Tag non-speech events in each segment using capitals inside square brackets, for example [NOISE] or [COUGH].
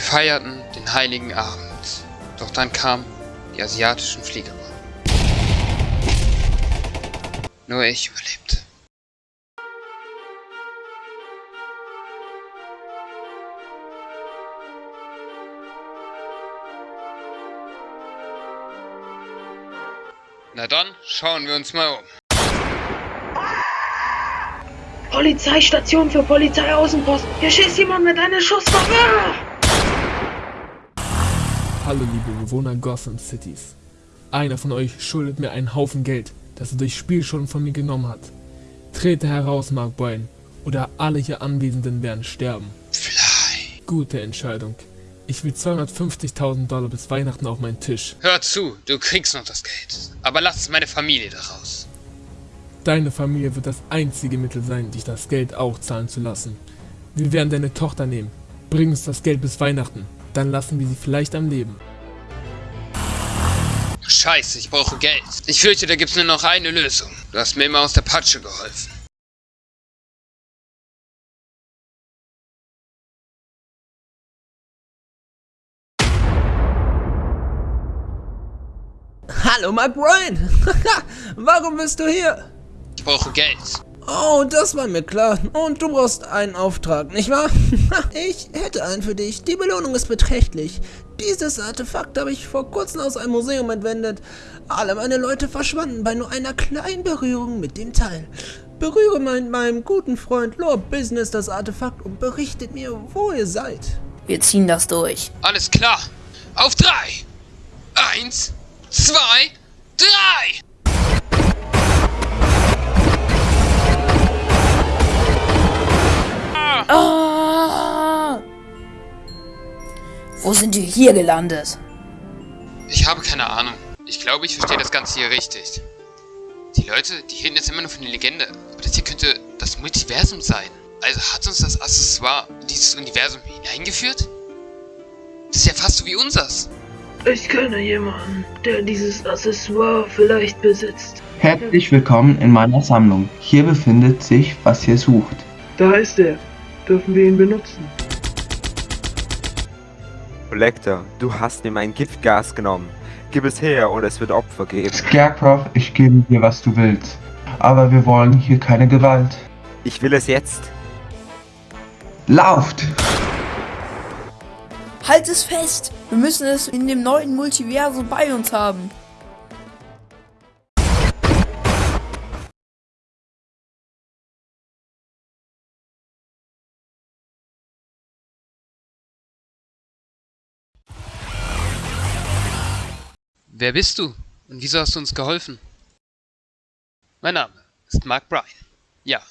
Wir feierten den heiligen Abend. Doch dann kamen die asiatischen Flieger. Nur ich überlebte. Na dann, schauen wir uns mal um. Polizeistation für Polizeiaußenpost. Hier schießt jemand mit einer Schusswaffe. Hallo liebe Bewohner Gotham Cities. Einer von euch schuldet mir einen Haufen Geld, das er durch Spielschunden von mir genommen hat. Trete heraus, Mark Boyne, oder alle hier Anwesenden werden sterben. Fly. Gute Entscheidung. Ich will 250.000 Dollar bis Weihnachten auf meinen Tisch. Hör zu, du kriegst noch das Geld. Aber lass meine Familie daraus. Deine Familie wird das einzige Mittel sein, dich das Geld auch zahlen zu lassen. Wir werden deine Tochter nehmen. Bring uns das Geld bis Weihnachten. Dann lassen wir sie vielleicht am Leben. Scheiße, ich brauche Geld. Ich fürchte, da gibt's nur noch eine Lösung. Du hast mir immer aus der Patsche geholfen. Hallo Mark Bryan! [LAUGHS] Warum bist du hier? Ich brauche Geld. Oh, das war mir klar. Und du brauchst einen Auftrag, nicht wahr? [LAUGHS] ich hätte einen für dich. Die Belohnung ist beträchtlich. Dieses Artefakt habe ich vor kurzem aus einem Museum entwendet. Alle meine Leute verschwanden bei nur einer kleinen Berührung mit dem Teil. Berühre mein, meinem guten Freund Lord Business das Artefakt und berichtet mir, wo ihr seid. Wir ziehen das durch. Alles klar. Auf drei. Eins, zwei, drei. Ah! Wo sind wir hier gelandet? Ich habe keine Ahnung. Ich glaube, ich verstehe das Ganze hier richtig. Die Leute, die hielten jetzt immer nur von der Legende. Aber das hier könnte das Multiversum sein. Also hat uns das Accessoire in dieses Universum hineingeführt? Das ist ja fast so wie unsers. Ich kenne jemanden, der dieses Accessoire vielleicht besitzt. Herzlich willkommen in meiner Sammlung. Hier befindet sich, was ihr sucht. Da ist er. Dürfen wir ihn benutzen? Collector, du hast mir mein Giftgas genommen. Gib es her und es wird Opfer geben. Scarecrow, ich gebe dir, was du willst. Aber wir wollen hier keine Gewalt. Ich will es jetzt. Lauft! Halt es fest! Wir müssen es in dem neuen Multiversum bei uns haben. Wer bist du? Und wieso hast du uns geholfen? Mein Name ist Mark Bryan. Ja,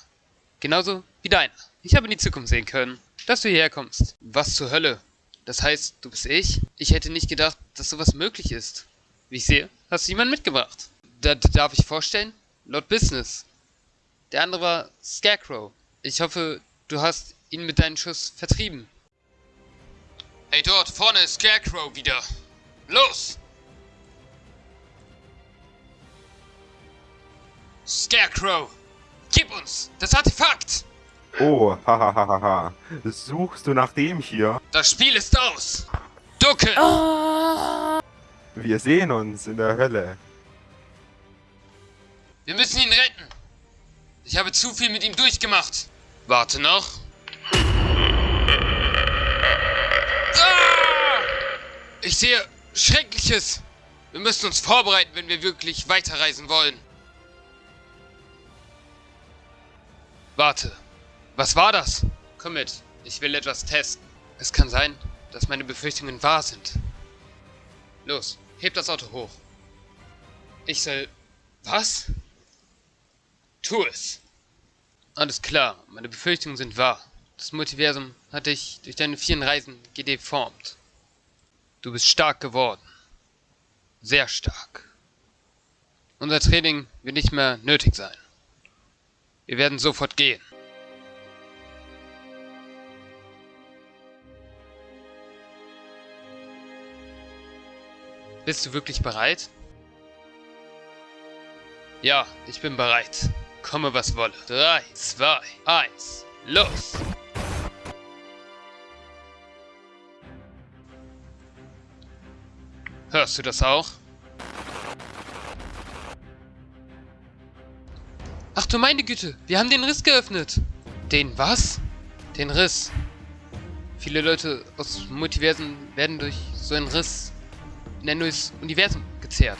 genauso wie deiner. Ich habe in die Zukunft sehen können, dass du hierher kommst. Was zur Hölle? Das heißt, du bist ich? Ich hätte nicht gedacht, dass sowas möglich ist. Wie ich sehe, hast du jemanden mitgebracht. Da, darf ich vorstellen? Lord Business. Der andere war Scarecrow. Ich hoffe, du hast ihn mit deinem Schuss vertrieben. Hey, dort vorne ist Scarecrow wieder. Los! Scarecrow! Gib uns das Artefakt! Oh, hahaha. Suchst du nach dem hier? Das Spiel ist aus! Ducke! Wir sehen uns in der Hölle. Wir müssen ihn retten! Ich habe zu viel mit ihm durchgemacht. Warte noch. Ah! Ich sehe Schreckliches! Wir müssen uns vorbereiten, wenn wir wirklich weiterreisen wollen. Warte. Was war das? Komm mit. Ich will etwas testen. Es kann sein, dass meine Befürchtungen wahr sind. Los, heb das Auto hoch. Ich soll... Was? Tu es. Alles klar, meine Befürchtungen sind wahr. Das Multiversum hat dich durch deine vielen Reisen gedeformt. Du bist stark geworden. Sehr stark. Unser Training wird nicht mehr nötig sein. Wir werden sofort gehen. Bist du wirklich bereit? Ja, ich bin bereit. Komme, was wolle. 3, 2, 1, los! Hörst du das auch? Du meine Güte, wir haben den Riss geöffnet. Den was? Den Riss. Viele Leute aus Multiversen werden durch so einen Riss in ein neues Universum gezerrt.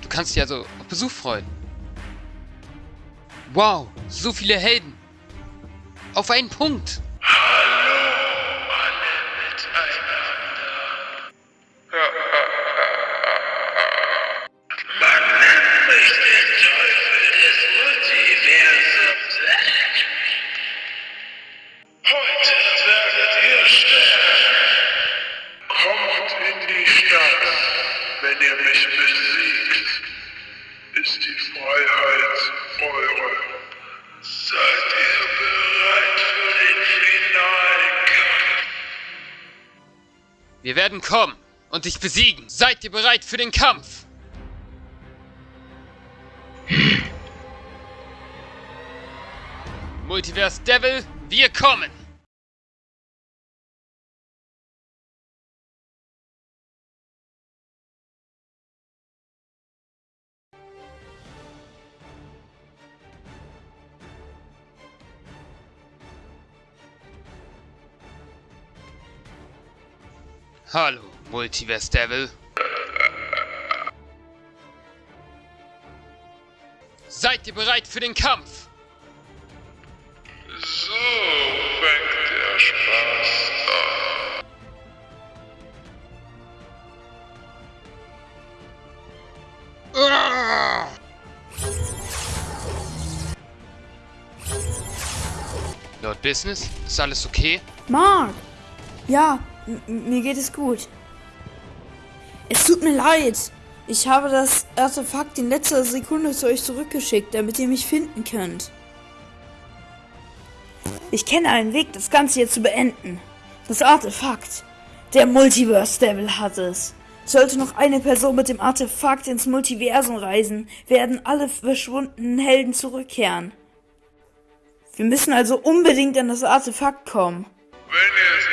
Du kannst dich also auf Besuch freuen. Wow, so viele Helden. Auf einen Punkt. Ist die Freiheit eure. Seid ihr bereit für den finalen Kampf? Wir werden kommen und dich besiegen. Seid ihr bereit für den Kampf? [LAUGHS] Multiverse Devil, wir kommen! Hallo, Multiverse Devil. Seid ihr bereit für den Kampf? So fängt der Spaß an. Uah! Lord Business, ist alles okay? Mark! Ja, mir geht es gut. Es tut mir leid. Ich habe das Artefakt in letzter Sekunde zu euch zurückgeschickt, damit ihr mich finden könnt. Ich kenne einen Weg, das Ganze hier zu beenden. Das Artefakt. Der Multiverse Devil hat es. Sollte noch eine Person mit dem Artefakt ins Multiversum reisen, werden alle verschwundenen Helden zurückkehren. Wir müssen also unbedingt an das Artefakt kommen. Wenn es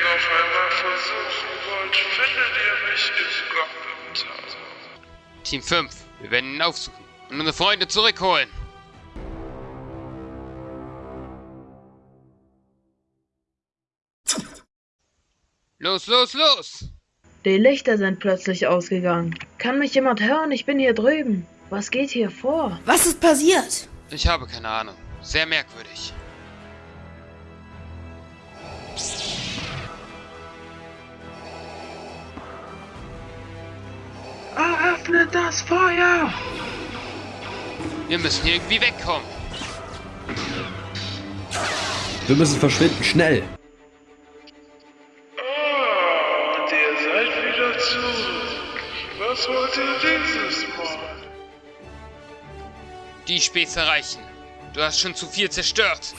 Team 5, wir werden ihn aufsuchen und unsere Freunde zurückholen. Los, los, los! Die Lichter sind plötzlich ausgegangen. Kann mich jemand hören? Ich bin hier drüben. Was geht hier vor? Was ist passiert? Ich habe keine Ahnung. Sehr merkwürdig. Das Feuer! Wir müssen hier irgendwie wegkommen. Wir müssen verschwinden, schnell! Ah, und ihr seid wieder zurück. Was wollt ihr dieses Mal? Die Späße reichen. Du hast schon zu viel zerstört.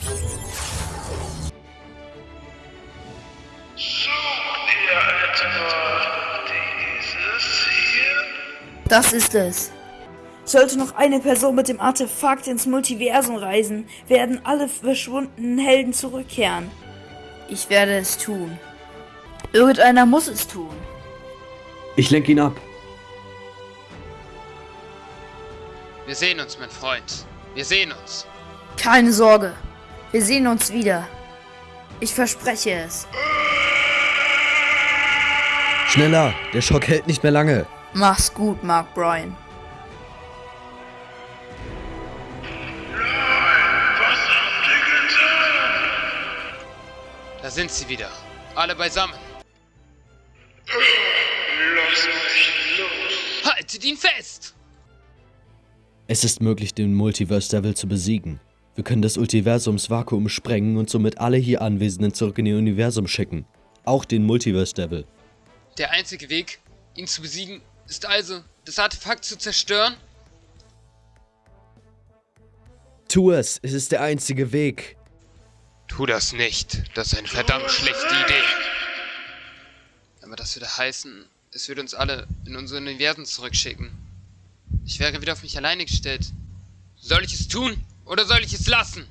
Das ist es. Sollte noch eine Person mit dem Artefakt ins Multiversum reisen, werden alle verschwundenen Helden zurückkehren. Ich werde es tun. Irgendeiner muss es tun. Ich lenk ihn ab. Wir sehen uns, mein Freund. Wir sehen uns. Keine Sorge. Wir sehen uns wieder. Ich verspreche es. Schneller, der Schock hält nicht mehr lange. Mach's gut, Mark Bryan. Da sind sie wieder. Alle beisammen. Lasst mich los. Haltet ihn fest! Es ist möglich, den Multiverse Devil zu besiegen. Wir können das Multiversumsvakuum sprengen und somit alle hier Anwesenden zurück in ihr Universum schicken. Auch den Multiverse Devil. Der einzige Weg, ihn zu besiegen, ist also, das Artefakt zu zerstören? Tu es, es ist der einzige Weg. Tu das nicht. Das ist eine verdammt schlechte Idee. Aber das würde heißen, es würde uns alle in unsere Universen zurückschicken. Ich wäre wieder auf mich alleine gestellt. Soll ich es tun oder soll ich es lassen?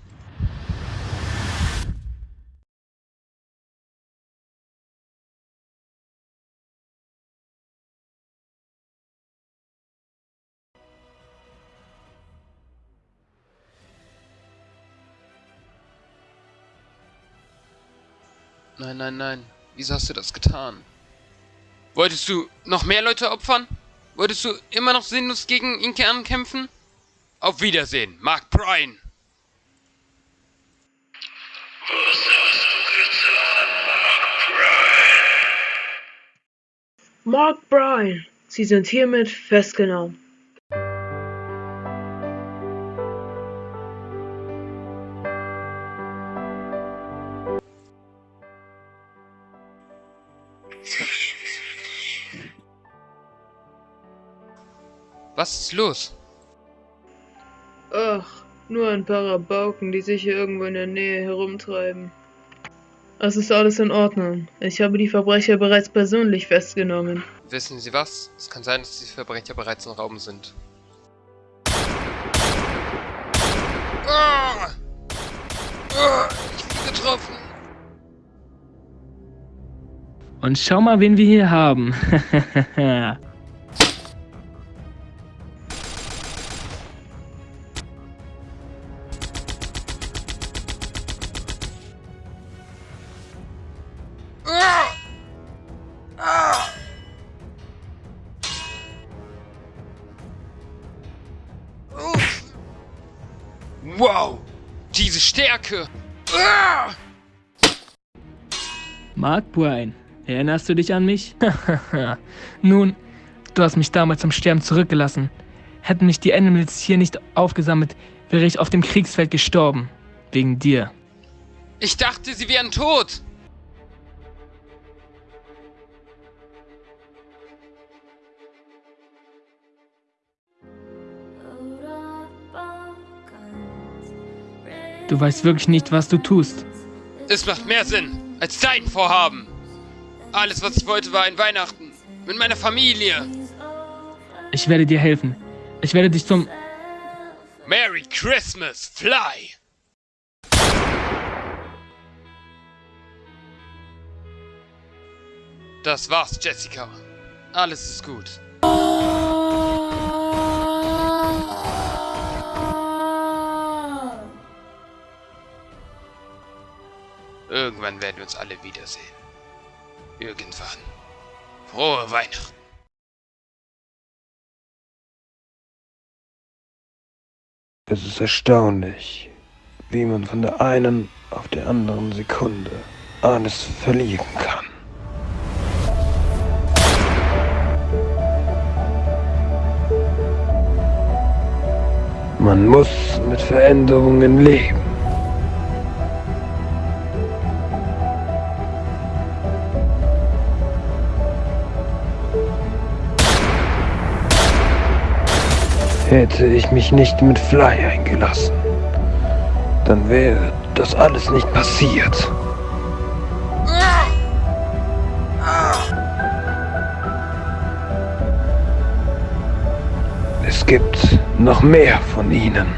Nein, nein, nein. Wieso hast du das getan? Wolltest du noch mehr Leute opfern? Wolltest du immer noch sinnlos gegen Inke ankämpfen? Auf Wiedersehen, Mark Bryan! Mark Bryan, Sie sind hiermit festgenommen. Was ist los? Ach, nur ein paar Rabauken, die sich hier irgendwo in der Nähe herumtreiben. Es ist alles in Ordnung. Ich habe die Verbrecher bereits persönlich festgenommen. Wissen Sie was? Es kann sein, dass die Verbrecher bereits im Raum sind. Ah! Ah! Ich bin getroffen! Und schau mal, wen wir hier haben. [LAUGHS] Wow! Diese Stärke! Ah! Mark Bryan, erinnerst du dich an mich? [LAUGHS] Nun, du hast mich damals zum Sterben zurückgelassen. Hätten mich die Animals hier nicht aufgesammelt, wäre ich auf dem Kriegsfeld gestorben. Wegen dir. Ich dachte, sie wären tot! Du weißt wirklich nicht, was du tust. Es macht mehr Sinn als dein Vorhaben. Alles, was ich wollte, war ein Weihnachten. Mit meiner Familie. Ich werde dir helfen. Ich werde dich zum... Merry Christmas, Fly! Das war's, Jessica. Alles ist gut. Irgendwann werden wir uns alle wiedersehen. Irgendwann. Frohe Weihnachten. Es ist erstaunlich, wie man von der einen auf der anderen Sekunde alles verlieren kann. Man muss mit Veränderungen leben. Hätte ich mich nicht mit Fly eingelassen, dann wäre das alles nicht passiert. Es gibt noch mehr von ihnen.